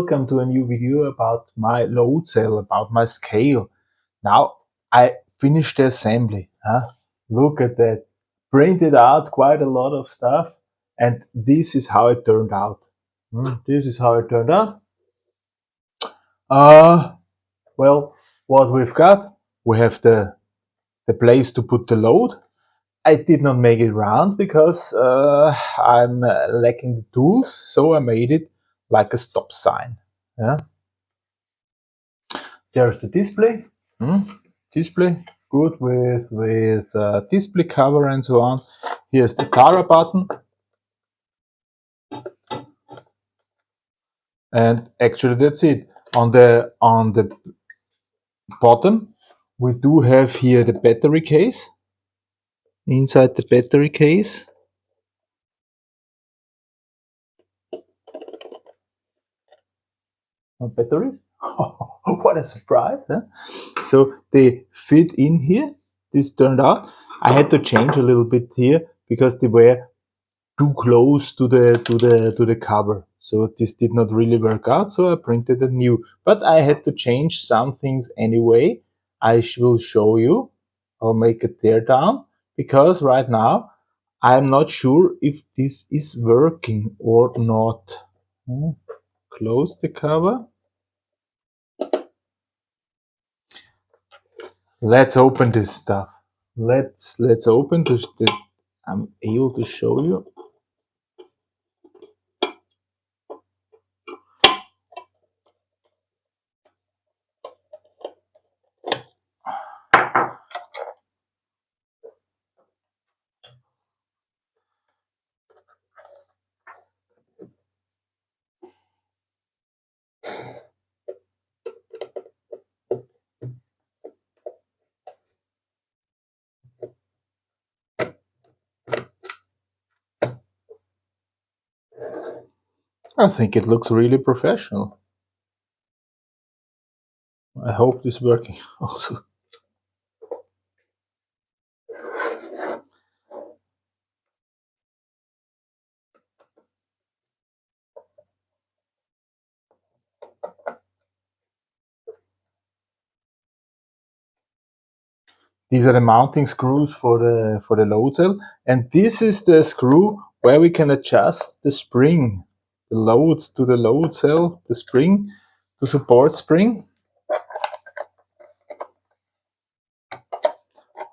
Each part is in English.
Welcome to a new video about my load cell, about my scale. Now I finished the assembly. Huh? Look at that. Printed out quite a lot of stuff and this is how it turned out. Hmm, this is how it turned out. Uh, well, what we've got, we have the, the place to put the load. I did not make it round because uh, I'm uh, lacking the tools, so I made it like a stop sign. Yeah. There's the display. Hmm. Display good with with uh, display cover and so on. Here's the power button. And actually that's it. On the on the bottom we do have here the battery case. Inside the battery case batteries. what a surprise! Huh? So they fit in here. This turned out. I had to change a little bit here because they were too close to the to the to the cover. So this did not really work out. So I printed a new. But I had to change some things anyway. I will show you. I'll make a teardown because right now I'm not sure if this is working or not. Hmm. Close the cover. Let's open this stuff. Let's let's open this i'm able to show you I think it looks really professional. I hope this working also. These are the mounting screws for the for the load cell and this is the screw where we can adjust the spring the loads to the load cell, the spring, to support spring.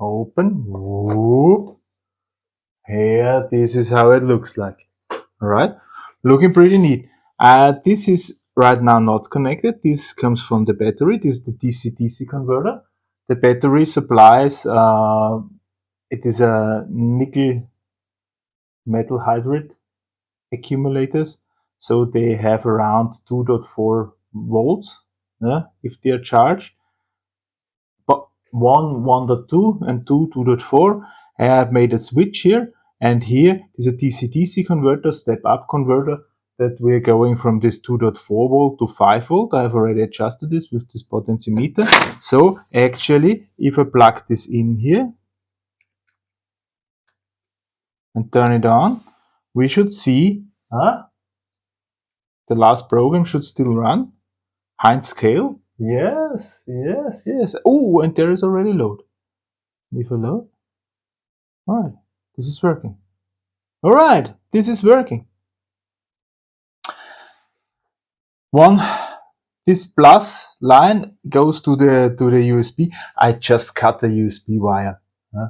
Open. Whoop. Here, this is how it looks like. All right, looking pretty neat. Uh, this is right now not connected. This comes from the battery. This is the DC-DC converter. The battery supplies, uh, it is a nickel metal hydride accumulators so they have around 2.4 volts if they are charged. But 1 1.2 and 2 2.4 I have made a switch here and here is a DC-DC converter, step-up converter that we're going from this 2.4 volt to 5 volt. I have already adjusted this with this potentiometer. So actually, if I plug this in here and turn it on, we should see the last program should still run. Heinz scale. Yes, yes, yes. Oh, and there is already load. Leave a load. All right, this is working. All right, this is working. One, this plus line goes to the to the USB. I just cut the USB wire. Huh?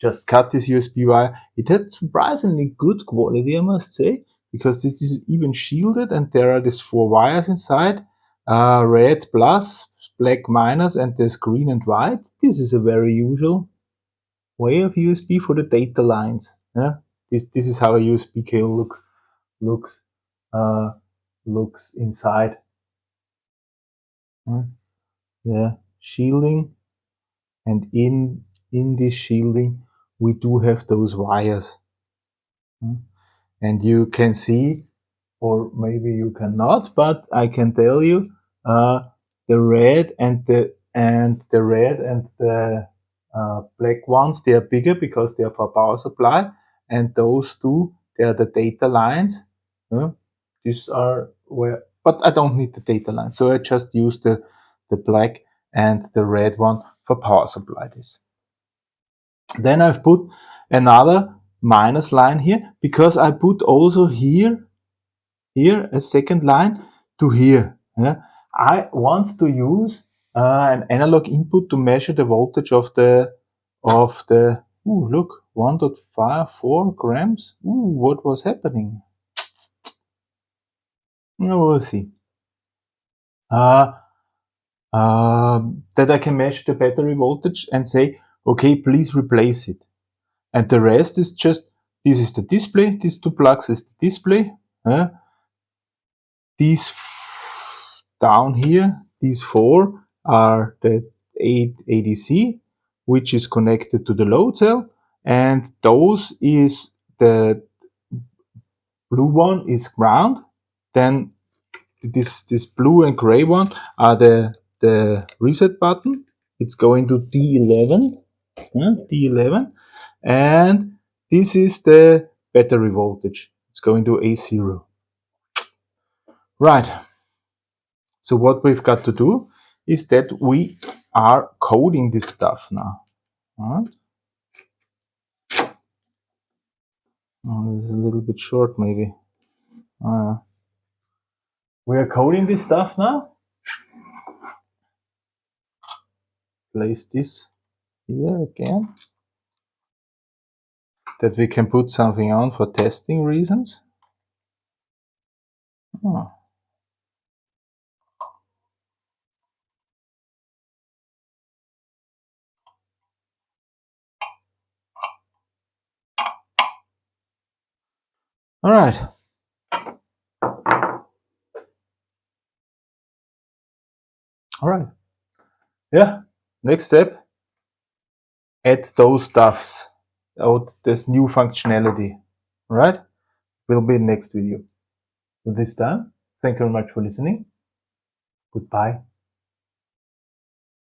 Just cut this USB wire. It had surprisingly good quality, I must say because this is even shielded and there are these four wires inside uh, red plus black minus and there's green and white. This is a very usual way of USB for the data lines yeah? This this is how a USB cable looks looks uh, looks inside. Yeah shielding. And in in this shielding we do have those wires and you can see or maybe you cannot but I can tell you uh, the red and the and the red and the uh, black ones they are bigger because they are for power supply and those two they are the data lines uh, these are where but I don't need the data line. So I just use the, the black and the red one for power supply this. Then I've put another minus line here because I put also here, here a second line to here. Yeah? I want to use uh, an analog input to measure the voltage of the of the ooh, look 1.54 grams. Ooh, what was happening? We'll see. Uh, uh, that I can measure the battery voltage and say, okay, please replace it. And the rest is just, this is the display, these two plugs is the display. Uh, these down here, these four are the 8 ADC, which is connected to the load cell. And those is the blue one is ground. Then this, this blue and gray one are the, the reset button. It's going to D11, D11. And this is the battery voltage. It's going to A0. Right. So what we've got to do is that we are coding this stuff now. Right? Oh, this is a little bit short, maybe. Uh, we are coding this stuff now. Place this here again. That we can put something on for testing reasons. Oh. All right. All right. Yeah. Next step, add those stuffs out this new functionality. Right. Will be next video. This time, thank you very much for listening. Goodbye.